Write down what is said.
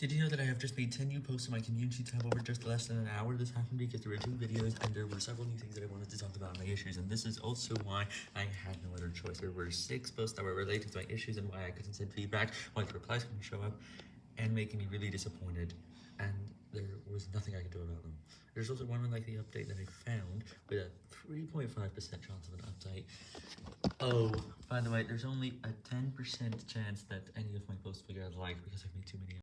Did you know that I have just made 10 new posts in my community tab over just less than an hour? This happened because there were two videos and there were several new things that I wanted to talk about my issues, and this is also why I had no other choice. There were six posts that were related to my issues and why I couldn't send feedback, why the replies couldn't show up, and making me really disappointed, and there was nothing I could do about them. There's also one unlikely update that I found with a 3.5% chance of an update. Oh, by the way, there's only a 10% chance that any of my posts will get liked because I've made too many